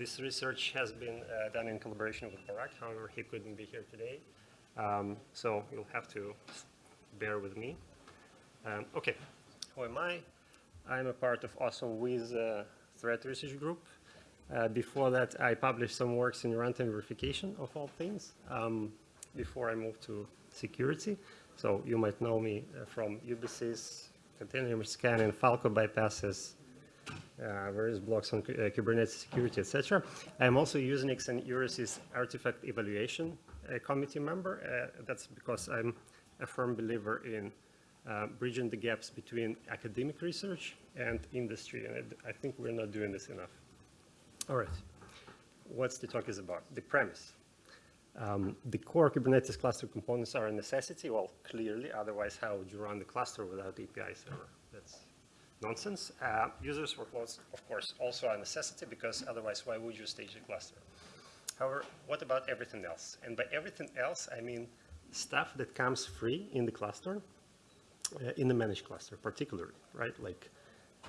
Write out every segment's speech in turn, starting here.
this research has been uh, done in collaboration with Barak. However, he couldn't be here today. Um, so you'll have to bear with me. Um, okay, who am I? I'm a part of Awesome Wiz uh, threat research group. Uh, before that, I published some works in runtime verification of all things um, before I moved to security. So you might know me uh, from UBSys, container scanning, Falco bypasses, various blocks on uh, Kubernetes security, etc. I'm also Usenix and EURESYS artifact evaluation uh, committee member. Uh, that's because I'm a firm believer in uh, bridging the gaps between academic research and industry, and I think we're not doing this enough. All right, what's the talk is about? The premise. Um, the core Kubernetes cluster components are a necessity, well, clearly, otherwise how would you run the cluster without API server? Nonsense. Uh, users workloads, of course, also are a necessity because otherwise why would you stage a cluster? However, what about everything else? And by everything else, I mean stuff that comes free in the cluster, uh, in the managed cluster particularly, right? Like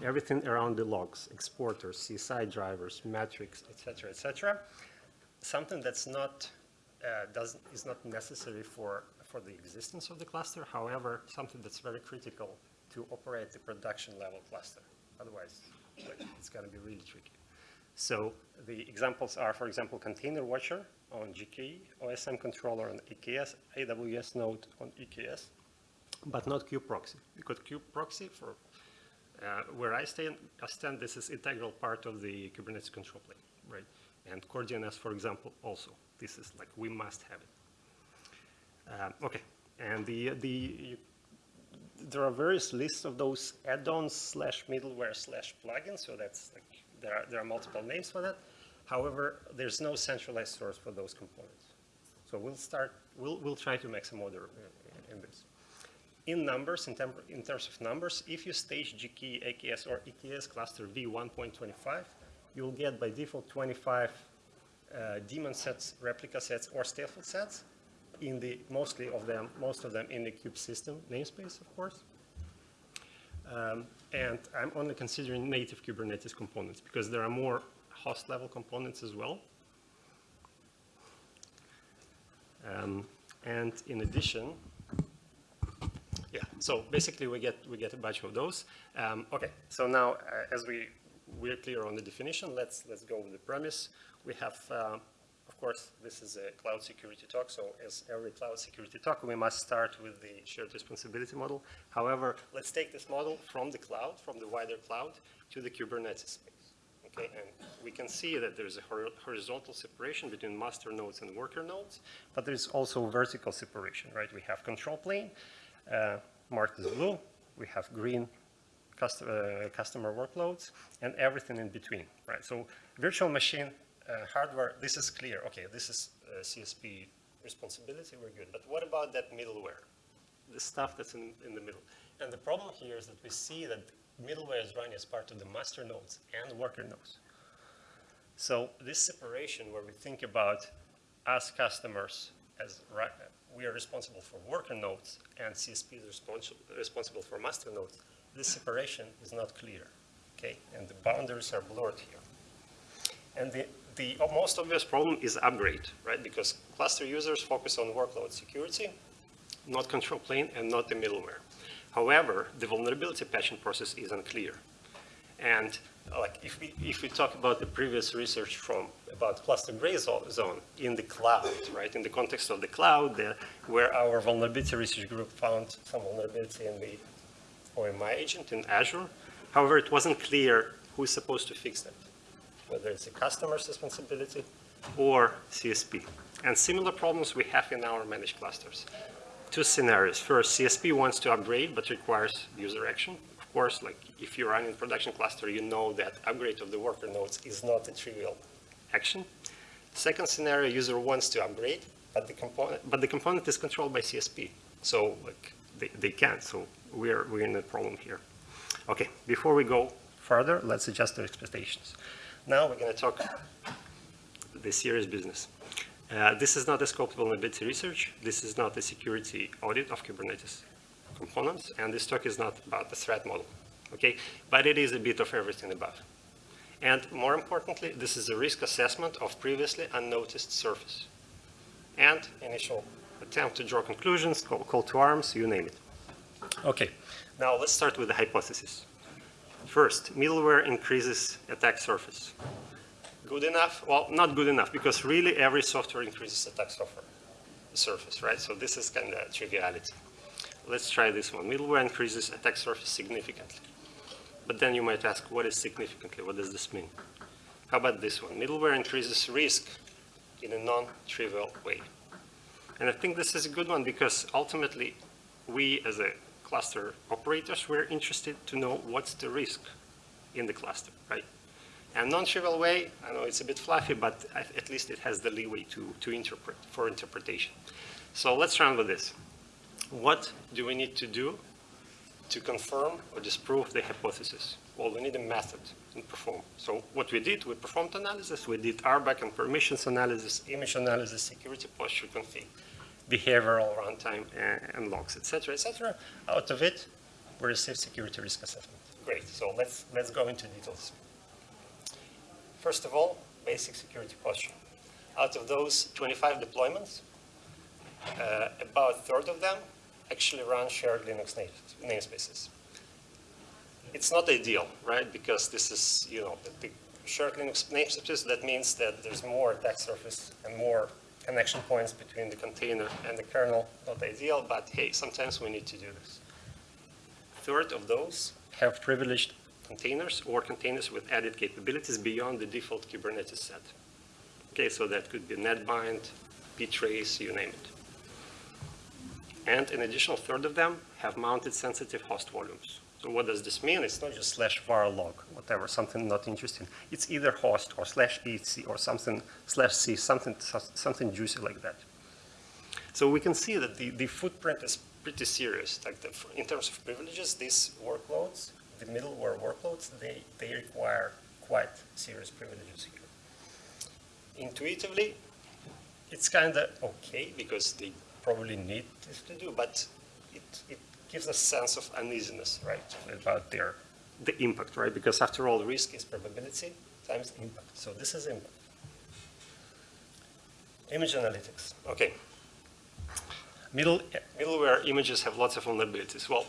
everything around the logs, exporters, CSI drivers, metrics, etc., etc. Something that's not uh, does is not necessary for for the existence of the cluster. However, something that's very critical to operate the production level cluster. Otherwise, it's going to be really tricky. So the examples are, for example, Container Watcher on GKE, OSM controller on EKS, AWS node on EKS, but not kubeproxy. Because kubeproxy, for uh, where I stand, I stand, this is integral part of the Kubernetes control plane, right? And CoreDNS, for example, also. This is like, we must have it. Uh, okay, and the, the there are various lists of those add-ons slash middleware slash plugins, so that's like, there are, there are multiple names for that. However, there's no centralized source for those components. So we'll start, we'll, we'll try to make some order in this. In numbers, in, in terms of numbers, if you stage GKE, AKS, or EKS cluster V1.25, you'll get by default 25 uh, daemon sets, replica sets, or stateful sets in the, mostly of them, most of them in the kube system namespace, of course. Um, and I'm only considering native Kubernetes components because there are more host level components as well. Um, and in addition, yeah, so basically we get we get a bunch of those. Um, okay, so now uh, as we we're clear on the definition, let's let's go with the premise. We have uh, course, this is a cloud security talk, so as every cloud security talk, we must start with the shared responsibility model. However, let's take this model from the cloud, from the wider cloud, to the Kubernetes space. Okay, and we can see that there's a horizontal separation between master nodes and worker nodes, but there's also vertical separation, right? We have control plane, uh, marked as blue, we have green cust uh, customer workloads, and everything in between, right? So virtual machine uh, hardware, this is clear. Okay, this is uh, CSP responsibility, we're good. But what about that middleware? The stuff that's in, in the middle. And the problem here is that we see that middleware is running as part of the master nodes and worker nodes. So this separation where we think about us customers as we are responsible for worker nodes and CSP is responsible, responsible for master nodes, this separation is not clear, okay? And the boundaries are blurred here. And the the most obvious problem is upgrade, right? Because cluster users focus on workload security, not control plane, and not the middleware. However, the vulnerability patching process is unclear. And like if we, if we talk about the previous research from about cluster gray zone in the cloud, right, in the context of the cloud, the, where our vulnerability research group found some vulnerability in the OMI agent in Azure. However, it wasn't clear who's supposed to fix that whether it's a customer's responsibility or CSP. And similar problems we have in our managed clusters. Two scenarios. First, CSP wants to upgrade but requires user action. Of course, like if you're running a production cluster, you know that upgrade of the worker nodes is not a trivial action. Second scenario, user wants to upgrade, but the component, but the component is controlled by CSP. So like they, they can't. So we're, we're in a problem here. Okay, before we go further, let's adjust our expectations. Now we're going to talk the serious business. Uh, this is not a scope vulnerability research. This is not a security audit of Kubernetes components. And this talk is not about the threat model. Okay, But it is a bit of everything above. And more importantly, this is a risk assessment of previously unnoticed surface. And initial attempt to draw conclusions, call, call to arms, you name it. Okay, now let's start with the hypothesis. First, middleware increases attack surface. Good enough? Well, not good enough, because really every software increases attack surface, right? So this is kind of triviality. Let's try this one. Middleware increases attack surface significantly. But then you might ask, what is significantly? What does this mean? How about this one? Middleware increases risk in a non-trivial way. And I think this is a good one because ultimately we as a cluster operators, we're interested to know what's the risk in the cluster, right? And non-trivial way, I know it's a bit fluffy, but at least it has the leeway to, to interpret, for interpretation. So let's run with this. What do we need to do to confirm or disprove the hypothesis? Well, we need a method and perform. So what we did, we performed analysis, we did RBAC and permissions analysis, image analysis, security posture config, behavioral runtime and, and logs, etc., etc. Out of it, we receive security risk assessment. Great, so let's, let's go into details. First of all, basic security posture. Out of those 25 deployments, uh, about a third of them actually run shared Linux namespaces. It's not ideal, right? Because this is, you know, the, the shared Linux namespaces, that means that there's more attack surface and more connection points between the container and the kernel. Not ideal, but hey, sometimes we need to do this. Third of those have privileged containers or containers with added capabilities beyond the default Kubernetes set. Okay, so that could be netbind, ptrace, you name it. And an additional third of them have mounted sensitive host volumes. So what does this mean? It's not just slash var log, whatever, something not interesting. It's either host or slash etc or something slash c, something, something juicy like that. So we can see that the, the footprint is pretty serious. Like the, in terms of privileges, these workloads, the middleware workloads, they, they require quite serious privileges here. Intuitively, it's kind of okay because they probably need this to do, but it, it gives a sense of uneasiness, right, about their the impact, right? Because after all, risk is probability times impact. So this is impact. Image analytics. Okay. Middle, middleware images have lots of vulnerabilities. Well,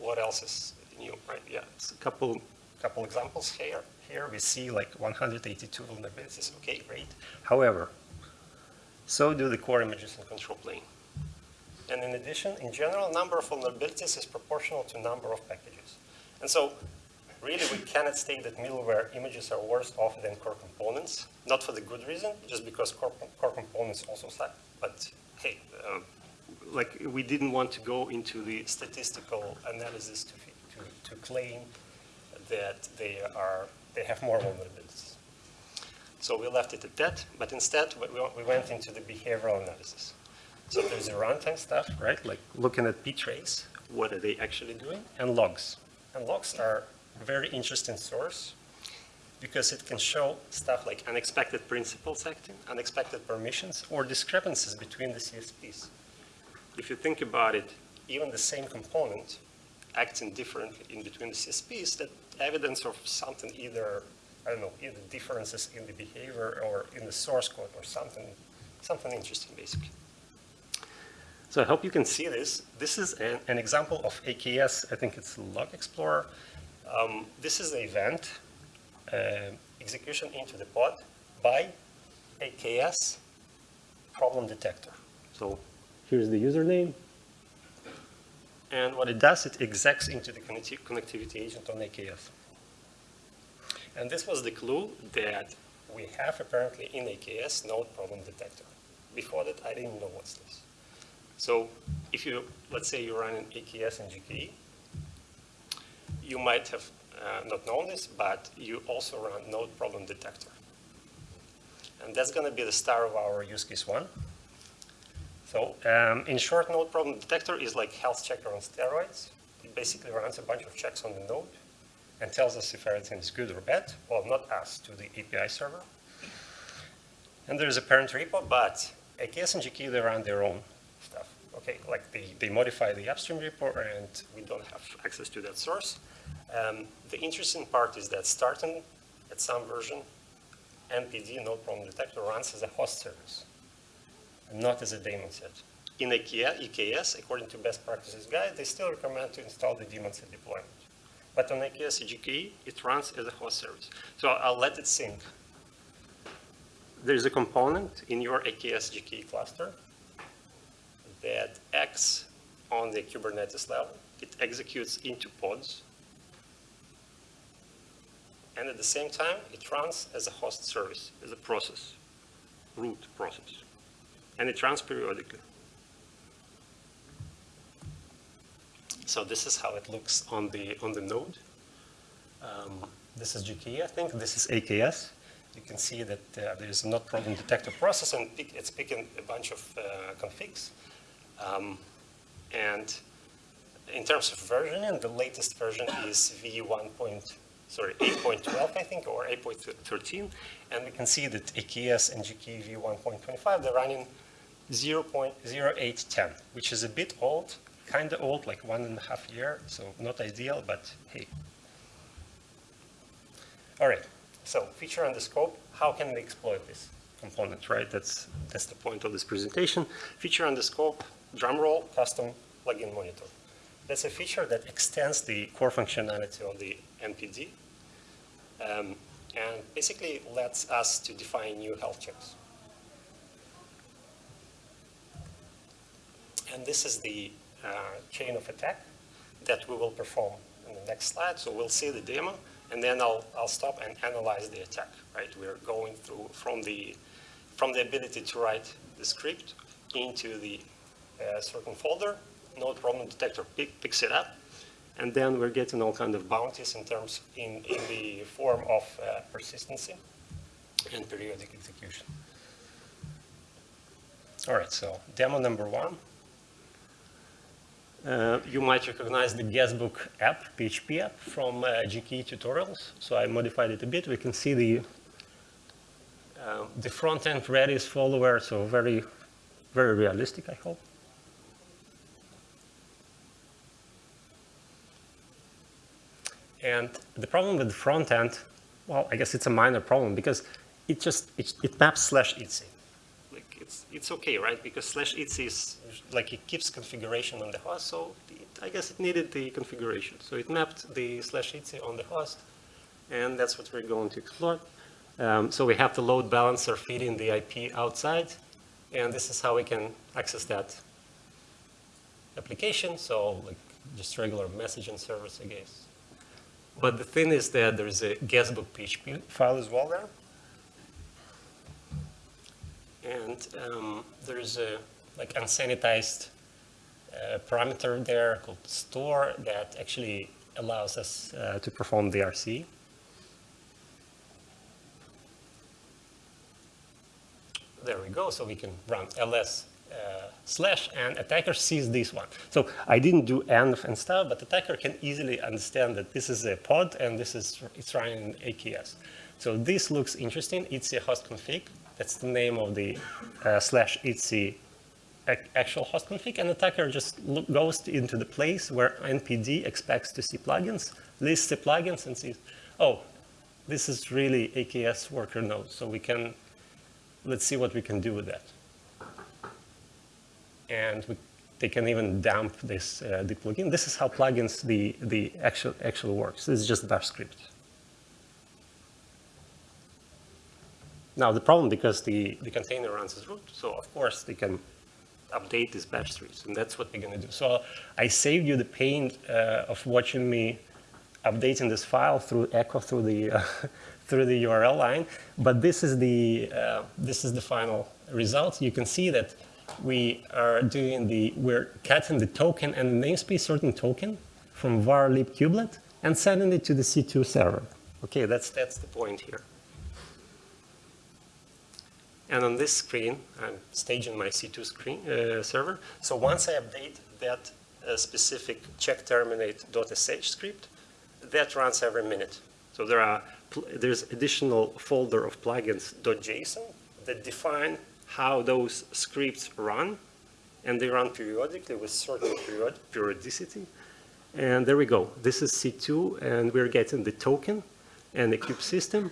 what else is new, right? Yeah, it's a couple, couple examples here. Here we see like 182 vulnerabilities. Okay, great. However, so do the core images in control plane. And in addition, in general, number of vulnerabilities is proportional to number of packages. And so really we cannot state that middleware images are worse off than core components, not for the good reason, just because core, core components also suck. But hey, uh, like we didn't want to go into the statistical analysis to, to, to claim that they are they have more vulnerabilities. So we left it at that, but instead we, we went into the behavioral analysis. So there's a runtime stuff, right? Like looking at ptrace, what are they actually doing? And logs. And logs are a very interesting source because it can show stuff like unexpected principals acting, unexpected permissions, or discrepancies between the CSPs. If you think about it, even the same component acting differently in between the CSPs, that evidence of something either, I don't know, either differences in the behavior or in the source code or something, something interesting basically. So I hope you can see this. This is an, an example of AKS, I think it's Log Explorer. Um, this is the event, uh, execution into the pod by AKS problem detector. So here's the username. And what it does, it execs into the connecti connectivity agent on AKS. And this was the clue that we have apparently in AKS node problem detector. Before that, I didn't know what's this. So if you, let's say you run an AKS and GKE, you might have uh, not known this, but you also run node problem detector. And that's going to be the star of our use case one. So um, in short, node problem detector is like health checker on steroids. It basically runs a bunch of checks on the node and tells us if everything is good or bad. Well, not us, to the API server. And there's a parent repo, but AKS and GKE, they run their own. Okay, like they, they modify the upstream report and we don't have access to that source. Um, the interesting part is that starting at some version, NPD, node problem detector, runs as a host service, not as a daemon set. In IKEA, EKS, according to best practices guide, they still recommend to install the daemon set deployment. But on IKEA CGKE, it runs as a host service. So I'll let it sync. There's a component in your AKS GKE cluster that acts on the Kubernetes level. It executes into pods. And at the same time, it runs as a host service, as a process, root process. And it runs periodically. So this is how it looks on the, on the node. Um, this is GKE, I think. This is AKS. You can see that uh, there's a node problem detector process, and pick, it's picking a bunch of uh, configs. Um, and in terms of versioning, the latest version is V1. Point, sorry, 8.12, I think, or 8.13. And we can see that AKS and GKE V1.25, they're running 0.0810, which is a bit old, kind of old, like one and a half year, so not ideal, but hey. All right, so feature and the scope, how can we exploit this component, right? That's, that's the point of this presentation. Feature and the scope, drum roll, custom plugin monitor. That's a feature that extends the core functionality of the MPD um, and basically lets us to define new health checks. And this is the uh, chain of attack that we will perform in the next slide. So we'll see the demo, and then I'll, I'll stop and analyze the attack, right? We're going through from the, from the ability to write the script into the uh, certain folder, node problem detector pick, picks it up, and then we're getting all kind of bounties in terms, in, in the form of uh, persistency and periodic execution. All right, so demo number one. Uh, you might recognize the guestbook app, PHP app from uh, GKE tutorials. So I modified it a bit. We can see the uh, the front end Redis follower, so very, very realistic, I hope. And the problem with the front end, well, I guess it's a minor problem because it just, it, it maps slash etc it's, it's okay, right? Because slash etc is like it keeps configuration on the host, so it, I guess it needed the configuration. So it mapped the slash etc on the host, and that's what we're going to explore. Um, so we have the load balancer feeding the IP outside, and this is how we can access that application. So like just regular messaging service, I guess. But the thing is that there's a guestbook PHP file as well there. And um, there's a like unsanitized uh, parameter there called store that actually allows us uh, to perform DRC. There we go. So we can run ls uh, slash and attacker sees this one. So I didn't do env and stuff, but attacker can easily understand that this is a pod and this is it's running AKS. So this looks interesting. It's a host config. That's the name of the uh, slash etc actual host config, and attacker just look, goes into the place where NPD expects to see plugins, lists the plugins and sees, oh, this is really AKS worker node, so we can, let's see what we can do with that. And we, they can even dump this uh, the plugin. This is how plugins the the actual actual works. This is just a bash script. Now the problem, because the, the container runs as root, so of course they can update these bash trees, and that's what we're gonna do. So I saved you the pain uh, of watching me updating this file through echo through the uh, through the URL line, but this is the uh, this is the final result. You can see that we are doing the we're cutting the token and namespace certain token from var lib kubelet and sending it to the C2 server. Okay, that's that's the point here. And on this screen, I'm staging my C2 screen, uh, server. So once I update that uh, specific check terminate.sh script, that runs every minute. So there are there's additional folder of plugins .json that define how those scripts run, and they run periodically with certain period periodicity. And there we go. This is C2, and we're getting the token and the cube system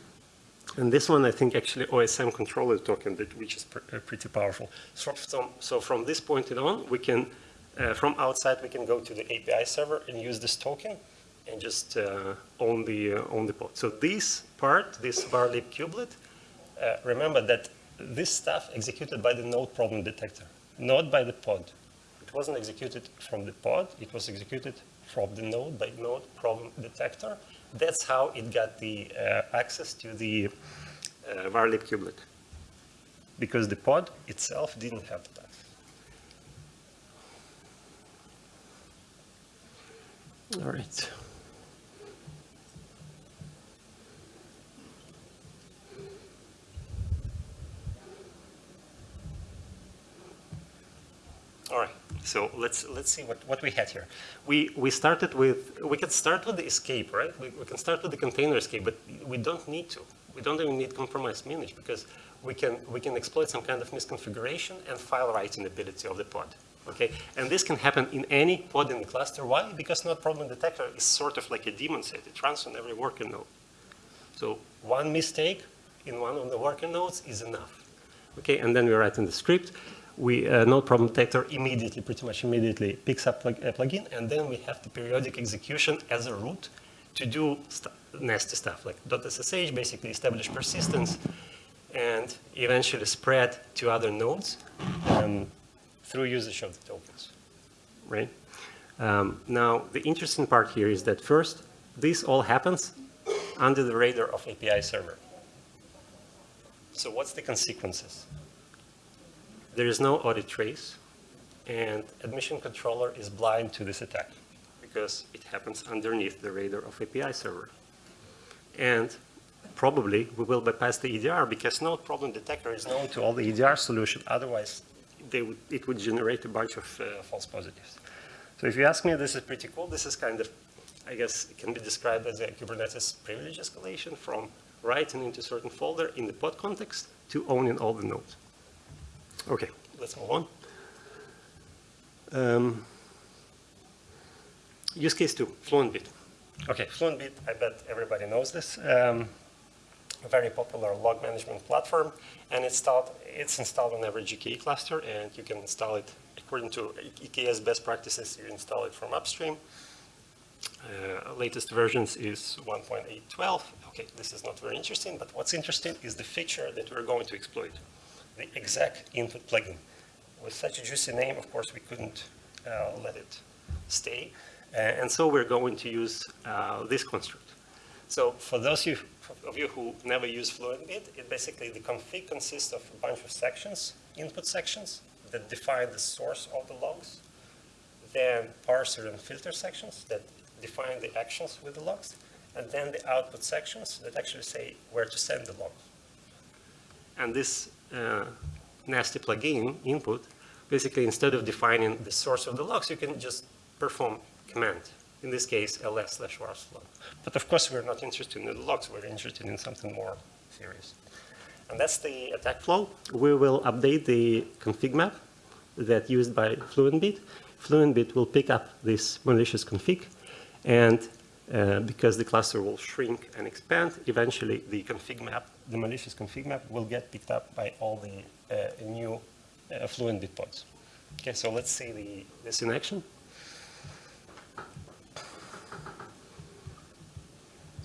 And this one, I think, actually OSM controller token, which is pr uh, pretty powerful. So from, so from this point on, we can, uh, from outside, we can go to the API server and use this token and just uh, own the uh, own the pod. So this part, this varlib kubelet, uh, remember that this stuff executed by the node problem detector, not by the pod. It wasn't executed from the pod, it was executed from the node by node problem detector. That's how it got the uh, access to the uh, varlib kubelet. Because the pod itself didn't have that. All right. All right, so let's let's see what, what we had here. We we started with we can start with the escape, right? We, we can start with the container escape, but we don't need to. We don't even need compromise manage because we can we can exploit some kind of misconfiguration and file writing ability of the pod. Okay, and this can happen in any pod in the cluster. Why? Because node problem detector is sort of like a daemon set. It runs on every worker node. So one mistake in one of the worker nodes is enough. Okay, and then we write in the script we uh, node problem detector immediately, pretty much immediately picks up a plugin, and then we have the periodic execution as a root to do st nasty stuff like .ssh, basically establish persistence, and eventually spread to other nodes um, through usage of the tokens, right? Um, now, the interesting part here is that first, this all happens under the radar of API server. So what's the consequences? There is no audit trace, and admission controller is blind to this attack because it happens underneath the radar of API server. And probably we will bypass the EDR because no problem detector is known to all the EDR solution. Otherwise, they would, it would generate a bunch of uh, false positives. So if you ask me, this is pretty cool. This is kind of, I guess, it can be described as a Kubernetes privilege escalation from writing into certain folder in the pod context to owning all the nodes. Okay, let's move on. Um, use case two, FluentBit. Okay, FluentBit, I bet everybody knows this. Um, a very popular log management platform, and it's installed, it's installed on every GKE cluster, and you can install it according to EKS best practices. You install it from upstream. Uh, latest versions is 1.812. Okay, this is not very interesting, but what's interesting is the feature that we're going to exploit the exec input plugin. With such a juicy name, of course, we couldn't uh, let it stay. Uh, and so we're going to use uh, this construct. So for those of you, of you who never use FluentBit, it basically, the config consists of a bunch of sections, input sections, that define the source of the logs, then parser and filter sections that define the actions with the logs, and then the output sections that actually say where to send the log. And this uh, nasty plugin input, basically instead of defining the source of the logs, you can just perform command. In this case, ls slash var log. But of course, we're not interested in the logs. We're interested in something more serious. And that's the attack flow. We will update the config map that used by FluentBit. FluentBit will pick up this malicious config, and uh, because the cluster will shrink and expand, eventually the config map the malicious config map will get picked up by all the uh, new uh, FluentBit pods. Okay, so let's see the, this in action.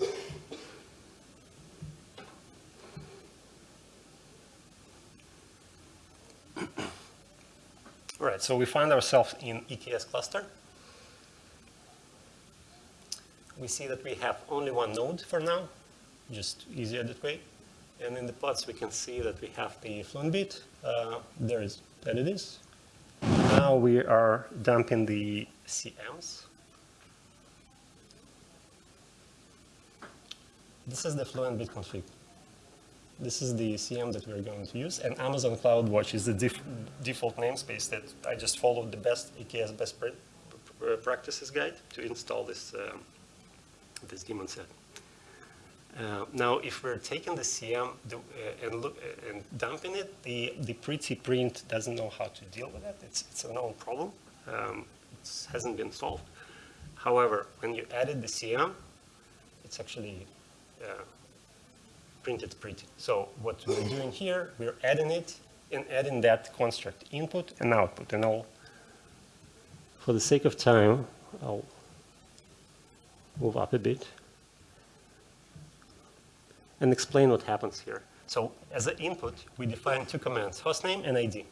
All right, so we find ourselves in EKS cluster. We see that we have only one node for now, just easier that way. And in the plots, we can see that we have the FluentBit. Uh, there is, that it is. Now we are dumping the CMs. This is the fluent bit config. This is the CM that we're going to use, and Amazon CloudWatch is the def default namespace that I just followed the best EKS best pr practices guide to install this um, this daemon set. Uh, now, if we're taking the CM uh, and, look, uh, and dumping it, the, the pretty print doesn't know how to deal with it. It's, it's a known problem. Um, it hasn't been solved. However, when you added the CM, it's actually uh, printed pretty. So what we're doing here, we're adding it and adding that construct input and output. And I'll, for the sake of time, I'll move up a bit and explain what happens here. So as an input, we define two commands, hostname and ID.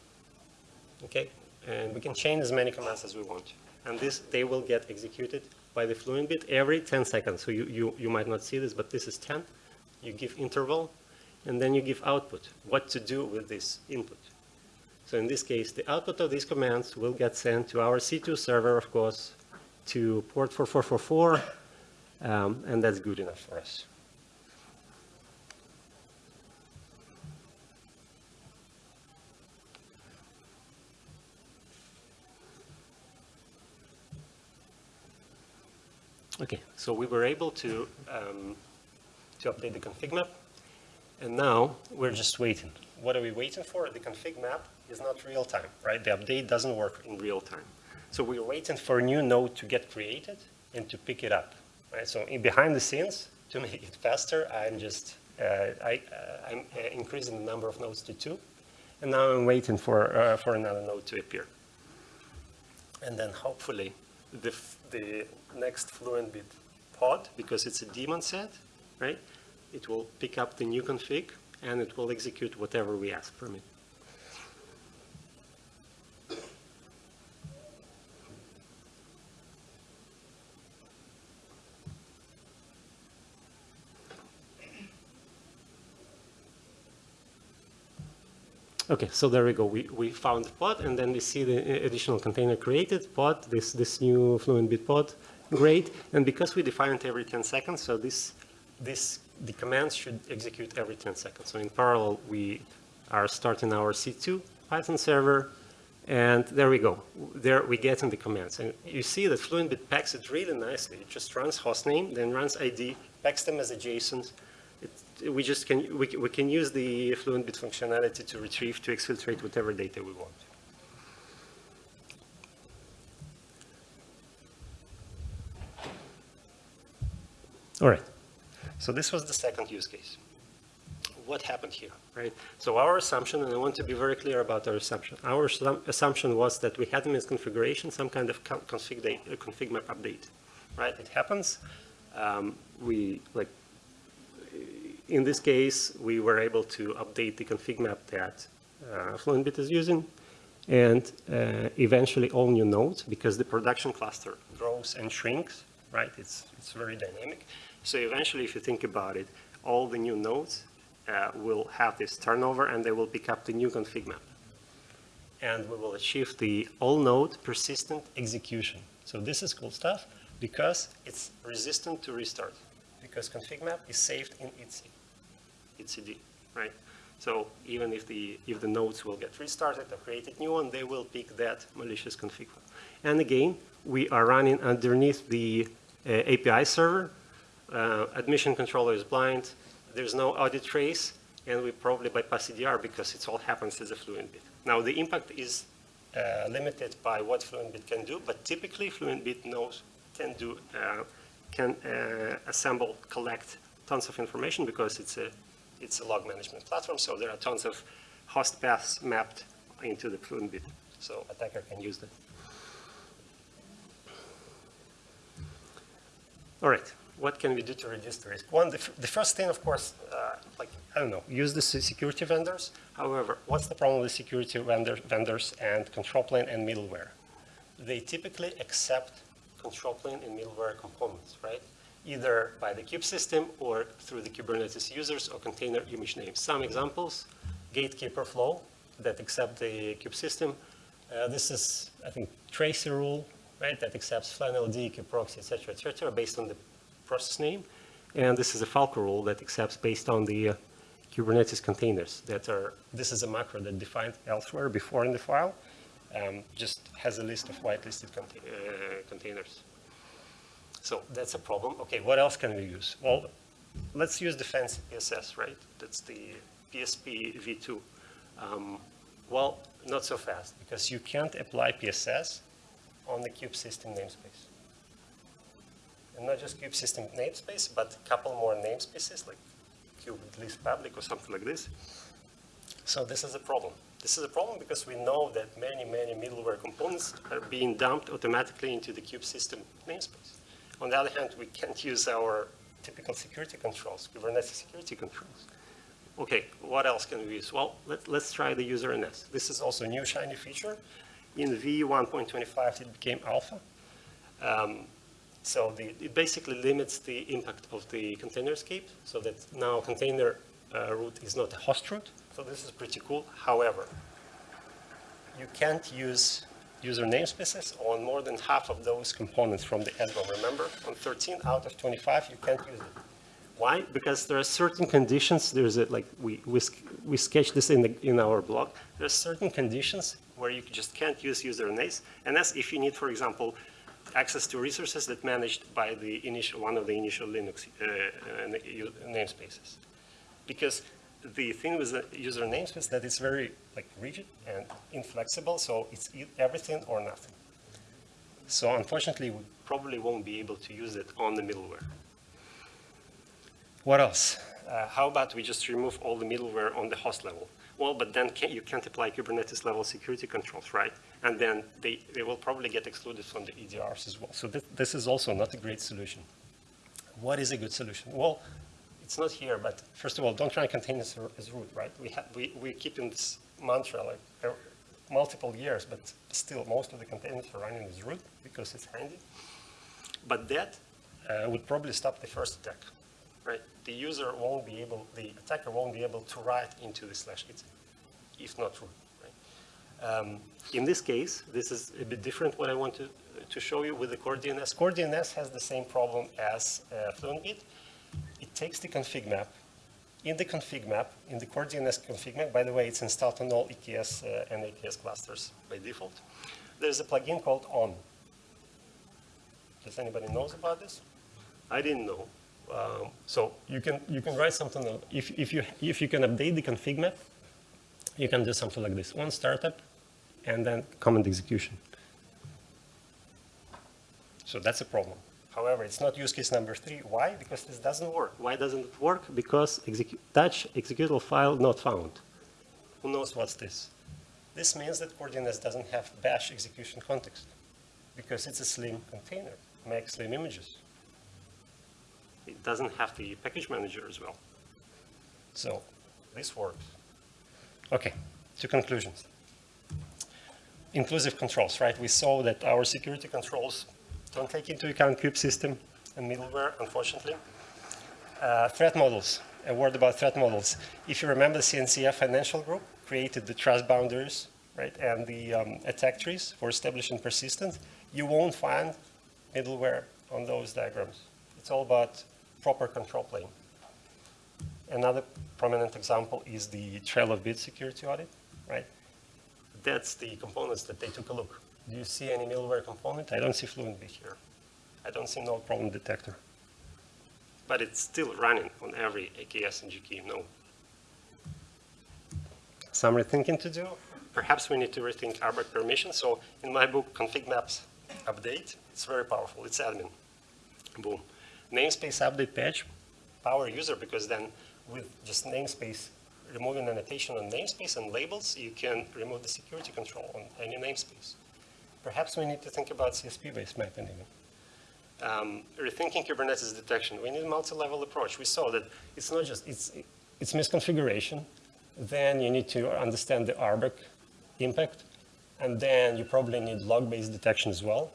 Okay, and we can chain as many commands as we want. And this, they will get executed by the fluent bit every 10 seconds. So you, you, you might not see this, but this is 10. You give interval, and then you give output, what to do with this input. So in this case, the output of these commands will get sent to our C2 server, of course, to port 4444, um, and that's good enough for us. Okay, so we were able to, um, to update the config map, and now we're just waiting. What are we waiting for? The config map is not real time, right? The update doesn't work in real time. So we're waiting for a new node to get created and to pick it up, right? So in behind the scenes, to make it faster, I'm just, uh, I, uh, I'm uh, increasing the number of nodes to two, and now I'm waiting for, uh, for another node to appear. And then hopefully the, the next Fluentbit pod, because it's a daemon set, right? It will pick up the new config and it will execute whatever we ask from it. Okay, so there we go. We, we found the pod, and then we see the uh, additional container created, pod, this, this new fluent bit pod, great. And because we define it every 10 seconds, so this, this, the commands should execute every 10 seconds. So in parallel, we are starting our C2 Python server, and there we go. There we get in the commands. And you see that Fluentbit packs it really nicely. It just runs hostname, then runs ID, packs them as a JSON, we just can, we, we can use the fluent bit functionality to retrieve, to exfiltrate whatever data we want. All right, so this was the second use case. What happened here, right? So our assumption, and I want to be very clear about our assumption. Our assumption was that we had a misconfiguration, some kind of config, date, config map update, right? It happens. Um, we like in this case, we were able to update the config map that uh, Fluentbit is using, and uh, eventually all new nodes, because the production cluster grows and shrinks, right? It's, it's very dynamic. So eventually, if you think about it, all the new nodes uh, will have this turnover, and they will pick up the new config map. And we will achieve the all node persistent execution. So this is cool stuff because it's resistant to restart because config map is saved in etc etcd, right? So even if the, if the nodes will get restarted or created new one, they will pick that malicious config file. And again, we are running underneath the uh, API server. Uh, admission controller is blind. There's no audit trace, and we probably bypass CDR because it all happens as a Fluentbit. Now, the impact is uh, limited by what Fluentbit can do, but typically Fluentbit knows can do uh, can uh, assemble, collect tons of information because it's a it's a log management platform, so there are tons of host paths mapped into the Fluentbit. So attacker can use that. All right, what can we do to reduce the risk? One, the, the first thing, of course, uh, like, I don't know, use the security vendors. However, what's the problem with security vendor, vendors and control plane and middleware? They typically accept control plane and middleware components, right? Either by the kube system or through the Kubernetes users or container image names. Some examples, gatekeeper flow that accept the kube system. Uh, this is, I think, Tracey rule, right, that accepts FlanLD, kubeproxy, et cetera, et cetera, based on the process name. And this is a Falco rule that accepts based on the uh, Kubernetes containers that are, this is a macro that defined elsewhere before in the file, um, just has a list of whitelisted uh, containers. So that's a problem. Okay, what else can we use? Well, let's use the fancy PSS, right? That's the PSP v2. Um, well, not so fast, because you can't apply PSS on the cube system namespace. And not just cube system namespace, but a couple more namespaces, like cube at least public or something like this. So this is a problem. This is a problem because we know that many, many middleware components are being dumped automatically into the cube system namespace. On the other hand, we can't use our typical security controls, Kubernetes security controls. Okay, what else can we use? Well, let, let's try the user NS. This is also a new shiny feature. In V1.25, it became alpha. Um, so the, it basically limits the impact of the container escape, so that now container uh, root is not a host root. So this is pretty cool. However, you can't use user namespaces on more than half of those components from the EDROM. Remember, on 13 out of 25, you can't use it. Why? Because there are certain conditions. There's a, like we we, we sketched this in the in our blog. There are certain conditions where you just can't use user names, and that's if you need, for example, access to resources that managed by the initial one of the initial Linux uh, uh, namespaces. Because the thing with the user namespace that it's very like rigid and inflexible, so it's everything or nothing. So unfortunately, we probably won't be able to use it on the middleware. What else? Uh, how about we just remove all the middleware on the host level? Well, but then can, you can't apply Kubernetes level security controls, right? And then they, they will probably get excluded from the EDRs as well. So th this is also not a great solution. What is a good solution? Well, it's not here, but first of all, don't try to run containers as root, right? We, have, we, we keep in this mantra like uh, multiple years, but still most of the containers are running as root because it's handy. But that uh, would probably stop the first attack, right? The user won't be able, the attacker won't be able to write into the slash it, if not root, right? Um, in this case, this is a bit different what I want to, to show you with the core DNS. Core DNS has the same problem as uh, FluentBit. It takes the config map. In the config map, in the core DNS config map, by the way, it's installed on all EKS uh, and AKS clusters by default. There's a plugin called ON. Does anybody knows about this? I didn't know. Um, so you can you can write something if if you if you can update the config map, you can do something like this: one startup, and then command execution. So that's a problem. However, it's not use case number three. Why? Because this doesn't work. Why doesn't it work? Because execu touch executable file not found. Who knows what's this? This means that CoreDNS doesn't have bash execution context because it's a slim container, makes slim images. It doesn't have the package manager as well. So this works. Okay, two conclusions. Inclusive controls, right? We saw that our security controls don't take into account kube system and middleware, unfortunately. Uh, threat models, a word about threat models. If you remember, the CNCF Financial Group created the trust boundaries, right, and the um, attack trees for establishing persistence. You won't find middleware on those diagrams. It's all about proper control plane. Another prominent example is the trail of bit security audit, right? That's the components that they took a look. Do you see any malware component? I don't see FluentBit here. I don't see no problem detector. But it's still running on every AKS and GKE node. Some rethinking to do. Perhaps we need to rethink RBAC permission. So in my book, config maps update, it's very powerful. It's admin. Boom. Namespace update patch, power user, because then with just namespace, removing annotation on namespace and labels, you can remove the security control on any namespace. Perhaps we need to think about CSP-based mapping even. Um, rethinking Kubernetes detection. We need a multi-level approach. We saw that it's not just, it's, it's misconfiguration. Then you need to understand the RBAC impact. And then you probably need log-based detection as well.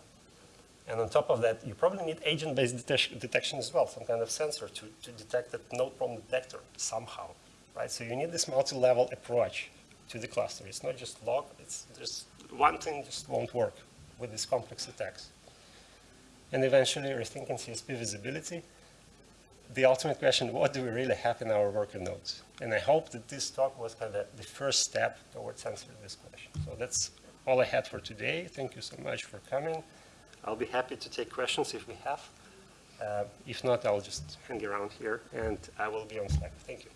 And on top of that, you probably need agent-based detection as well, some kind of sensor to, to detect that node problem detector somehow, right? So you need this multi-level approach to the cluster. It's not just log, it's, there's one thing just won't work with these complex attacks. And eventually rethinking CSP visibility. The ultimate question, what do we really have in our worker nodes? And I hope that this talk was kind of the first step towards answering this question. So that's all I had for today. Thank you so much for coming. I'll be happy to take questions if we have. Uh, if not, I'll just hang around here and I will be on Slack. Thank you.